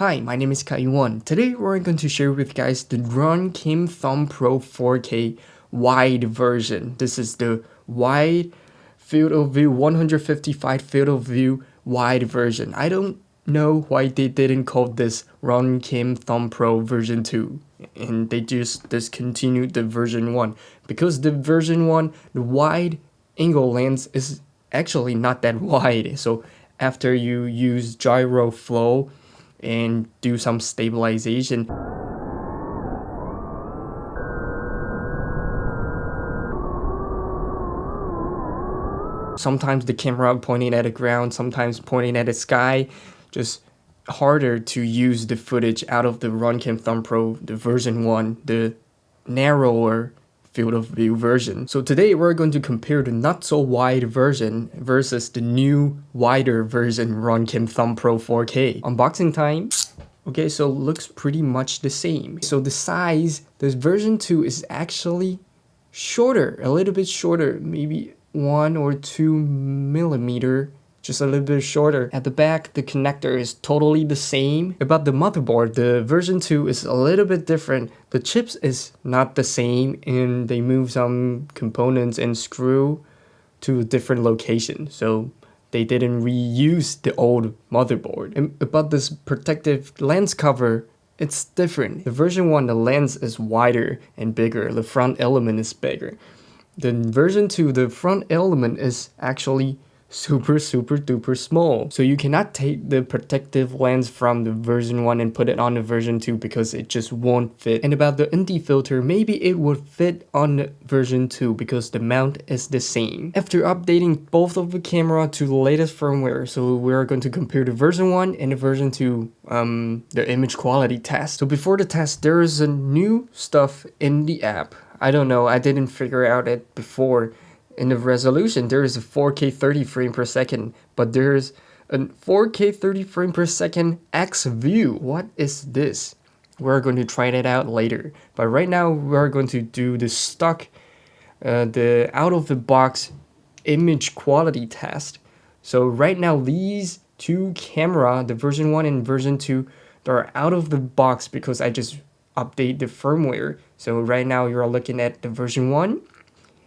Hi, my name is Kai1. Today we're going to share with you guys the Runcam Thumb Pro 4K wide version. This is the wide field of view 155 field of view wide version. I don't know why they didn't call this Runcam Thumb Pro version 2 and they just discontinued the version 1 because the version 1 the wide angle lens is actually not that wide so after you use Gyroflow and do some stabilization. Sometimes the camera pointing at the ground, sometimes pointing at the sky, just harder to use the footage out of the Runcam Thumb Pro, the version 1, the narrower field of view version. So today we're going to compare the not so wide version versus the new wider version Runcam Thumb Pro 4K. Unboxing time. Okay, so looks pretty much the same. So the size, this version 2 is actually shorter, a little bit shorter, maybe one or two millimeter just a little bit shorter. At the back, the connector is totally the same. About the motherboard, the version 2 is a little bit different. The chips is not the same and they move some components and screw to a different location. So they didn't reuse the old motherboard. And about this protective lens cover, it's different. The version 1, the lens is wider and bigger. The front element is bigger. The version 2, the front element is actually super super duper small. So you cannot take the protective lens from the version 1 and put it on the version 2 because it just won't fit. And about the ND filter, maybe it would fit on the version 2 because the mount is the same. After updating both of the camera to the latest firmware, so we're going to compare the version 1 and the version 2 um, the image quality test. So before the test, there is a new stuff in the app. I don't know, I didn't figure out it before in the resolution there is a 4K 30 frame per second, but there's a 4K 30 frame per second X view. What is this? We're going to try that out later. But right now we're going to do the stock, uh, the out of the box image quality test. So right now these two camera, the version 1 and version 2, they're out of the box because I just update the firmware. So right now you're looking at the version 1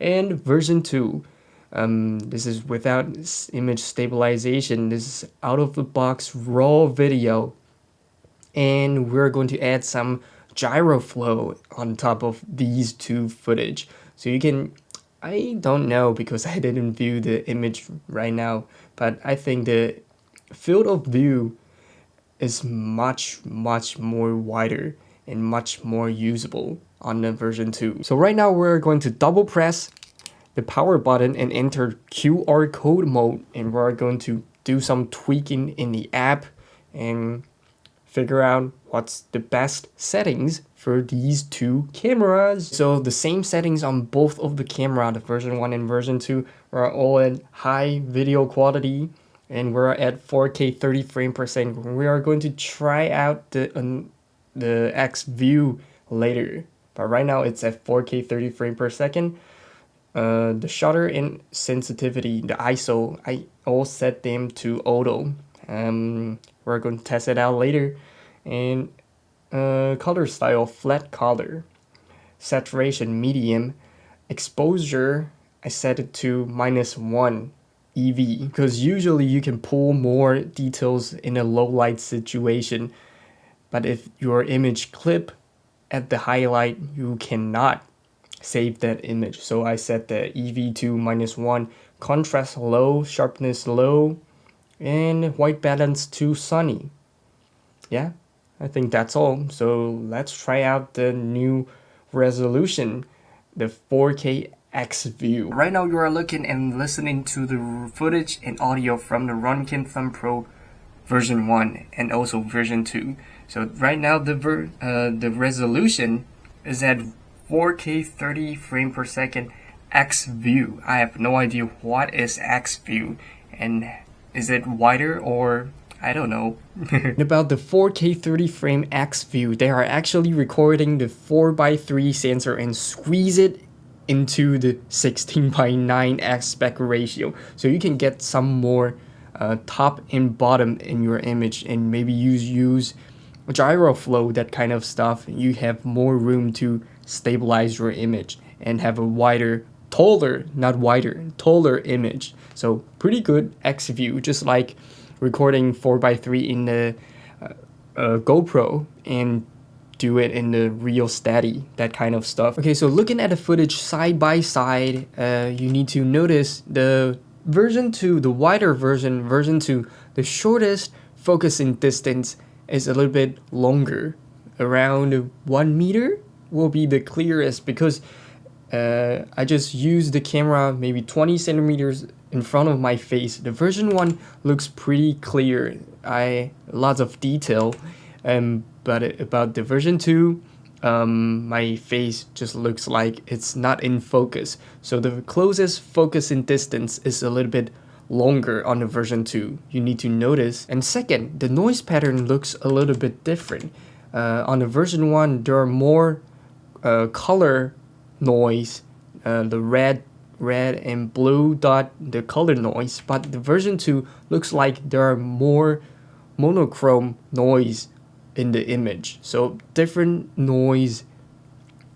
and version 2. Um, this is without image stabilization. This is out of the box raw video. And we're going to add some Gyroflow on top of these two footage. So you can, I don't know because I didn't view the image right now, but I think the field of view is much, much more wider and much more usable on the version 2. So right now we're going to double press the power button and enter QR code mode and we're going to do some tweaking in the app and figure out what's the best settings for these two cameras. So the same settings on both of the camera, the version 1 and version 2 are all at high video quality and we're at 4K 30 frame per second. We are going to try out the, the X view later. But right now it's at 4K 30 frame per second. Uh, the shutter and sensitivity, the ISO, I all set them to auto. Um, we're going to test it out later. And uh, color style, flat color. Saturation, medium. Exposure, I set it to minus 1 EV because usually you can pull more details in a low light situation but if your image clip at the highlight you cannot save that image. So I set the EV2 minus 1, contrast low, sharpness low, and white balance to sunny. Yeah, I think that's all. So let's try out the new resolution, the 4K X view. Right now you are looking and listening to the footage and audio from the Runcam Thumb Pro version 1 and also version 2. So right now the ver uh, the resolution is at 4K 30 frame per second X view. I have no idea what is X view and is it wider or I don't know. About the 4K 30 frame X view, they are actually recording the 4x3 sensor and squeeze it into the 16 by 9 aspect ratio. So you can get some more uh, top and bottom in your image and maybe use use Gyroflow, that kind of stuff, you have more room to stabilize your image and have a wider, taller, not wider, taller image. So pretty good X view, just like recording 4x3 in the uh, uh, GoPro and do it in the ReelSteady, that kind of stuff. Okay, so looking at the footage side by side, uh, you need to notice the version 2, the wider version, version 2, the shortest focusing distance is a little bit longer. Around 1 meter will be the clearest because uh, I just use the camera maybe 20 centimeters in front of my face. The version 1 looks pretty clear. I lots of detail. Um, but about the version 2, um, my face just looks like it's not in focus. So the closest focusing distance is a little bit longer on the version 2. You need to notice. And second, the noise pattern looks a little bit different. Uh, on the version 1, there are more uh, color noise, uh, the red red and blue dot the color noise but the version 2 looks like there are more monochrome noise in the image. So different noise,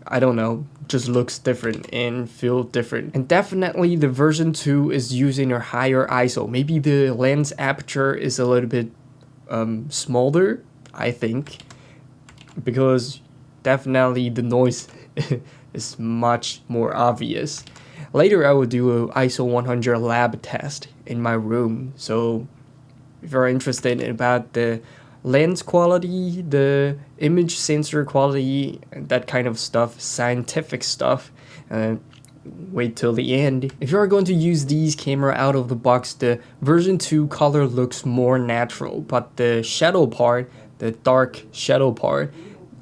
I don't know, just looks different and feel different. And definitely the version 2 is using a higher ISO. Maybe the lens aperture is a little bit um, smaller, I think, because definitely the noise is much more obvious. Later I will do a ISO 100 lab test in my room. So if you're interested about the lens quality, the image sensor quality, that kind of stuff, scientific stuff. Uh, wait till the end. If you are going to use these camera out of the box, the version 2 color looks more natural, but the shadow part, the dark shadow part,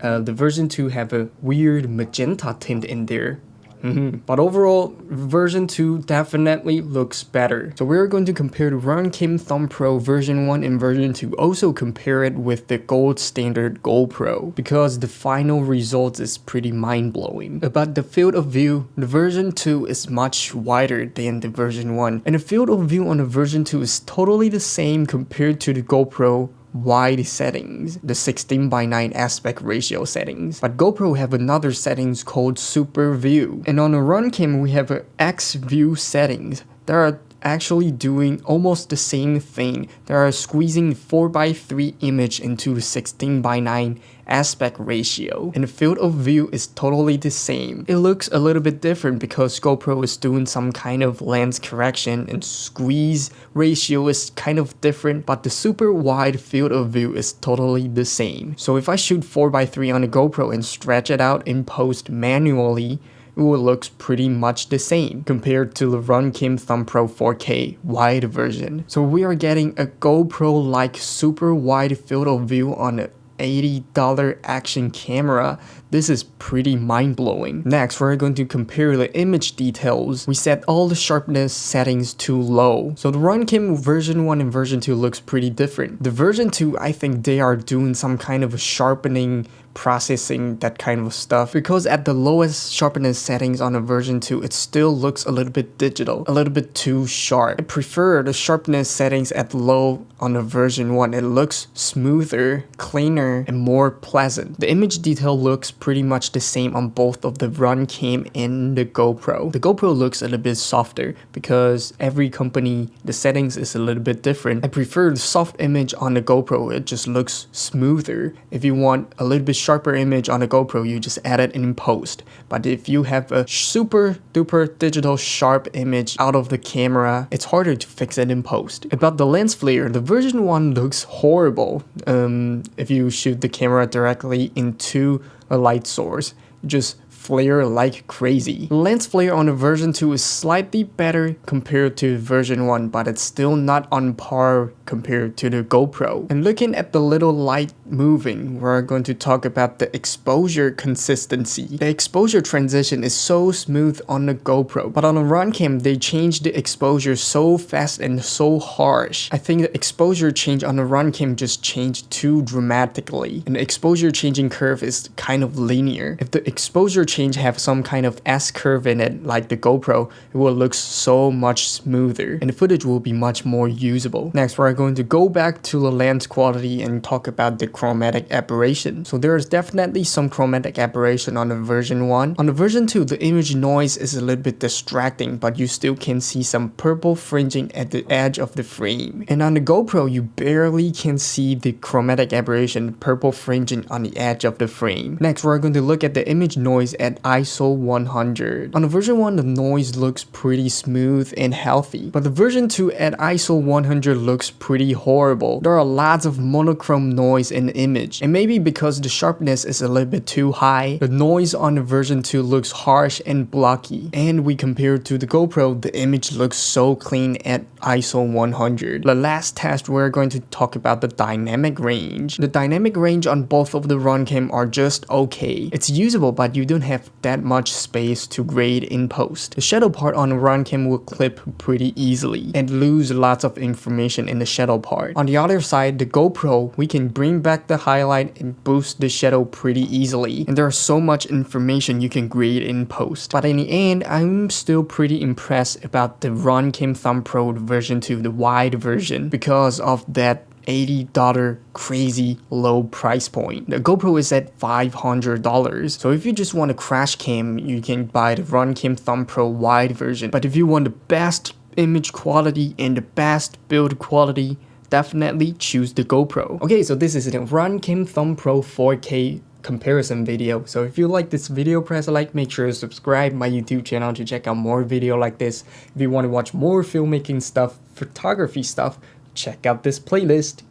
uh, the version 2 have a weird magenta tint in there. Mm -hmm. But overall, version 2 definitely looks better. So we're going to compare the Runcam Thumb Pro version 1 and version 2. Also compare it with the gold standard GoPro because the final result is pretty mind-blowing. About the field of view, the version 2 is much wider than the version 1 and the field of view on the version 2 is totally the same compared to the GoPro wide settings, the 16 by 9 aspect ratio settings. But GoPro have another settings called Super View. And on the Runcam we have X View settings. There are actually doing almost the same thing. They are squeezing 4x3 image into 16 by 9 aspect ratio and the field of view is totally the same. It looks a little bit different because GoPro is doing some kind of lens correction and squeeze ratio is kind of different but the super wide field of view is totally the same. So if I shoot 4x3 on a GoPro and stretch it out in post manually, it looks pretty much the same compared to the Runcam Thumb Pro 4K wide version. So we are getting a GoPro-like super wide field of view on a $80 action camera. This is pretty mind-blowing. Next, we're going to compare the image details. We set all the sharpness settings to low. So the Runcam version 1 and version 2 looks pretty different. The version 2, I think they are doing some kind of sharpening processing that kind of stuff. Because at the lowest sharpness settings on a version 2 it still looks a little bit digital a little bit too sharp. I prefer the sharpness settings at low on the version 1 it looks smoother cleaner and more pleasant. The image detail looks pretty much the same on both of the Runcam and the GoPro. The GoPro looks a little bit softer because every company the settings is a little bit different. I prefer the soft image on the GoPro. It just looks smoother. If you want a little bit sharper image on the GoPro, you just add it in post. But if you have a super duper digital sharp image out of the camera, it's harder to fix it in post. About the lens flare, the version 1 looks horrible um, if you shoot the camera directly into a light source. Just flare like crazy. Lens flare on the version 2 is slightly better compared to version 1 but it's still not on par compared to the GoPro. And looking at the little light moving, we're going to talk about the exposure consistency. The exposure transition is so smooth on the GoPro, but on the Runcam they changed the exposure so fast and so harsh. I think the exposure change on the Runcam just changed too dramatically. And the exposure changing curve is kind of linear. If the exposure have some kind of S-curve in it like the GoPro, it will look so much smoother and the footage will be much more usable. Next, we're going to go back to the lens quality and talk about the chromatic aberration. So there is definitely some chromatic aberration on the version 1. On the version 2, the image noise is a little bit distracting, but you still can see some purple fringing at the edge of the frame. And on the GoPro, you barely can see the chromatic aberration, purple fringing on the edge of the frame. Next, we're going to look at the image noise at ISO 100. On the version 1, the noise looks pretty smooth and healthy, but the version 2 at ISO 100 looks pretty horrible. There are lots of monochrome noise in the image, and maybe because the sharpness is a little bit too high, the noise on the version 2 looks harsh and blocky. And we compare to the GoPro, the image looks so clean at ISO 100. The last test we're going to talk about the dynamic range. The dynamic range on both of the Runcam are just okay. It's usable but you don't have that much space to grade in post. The shadow part on the Runcam will clip pretty easily and lose lots of information in the shadow part. On the other side, the GoPro, we can bring back the highlight and boost the shadow pretty easily. And there's so much information you can grade in post. But in the end, I'm still pretty impressed about the Runcam Thumb Pro version 2, the wide version, because of that $80 crazy low price point. The GoPro is at $500. So if you just want a crash cam, you can buy the Runcam Thumb Pro wide version. But if you want the best image quality and the best build quality, definitely choose the GoPro. Okay, so this is the Runcam Thumb Pro 4K comparison video. So if you like this video, press like, make sure to subscribe my YouTube channel to check out more video like this. If you want to watch more filmmaking stuff, photography stuff, check out this playlist.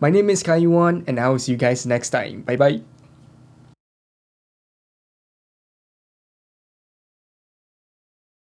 My name is Kaiwan and I will see you guys next time. Bye bye.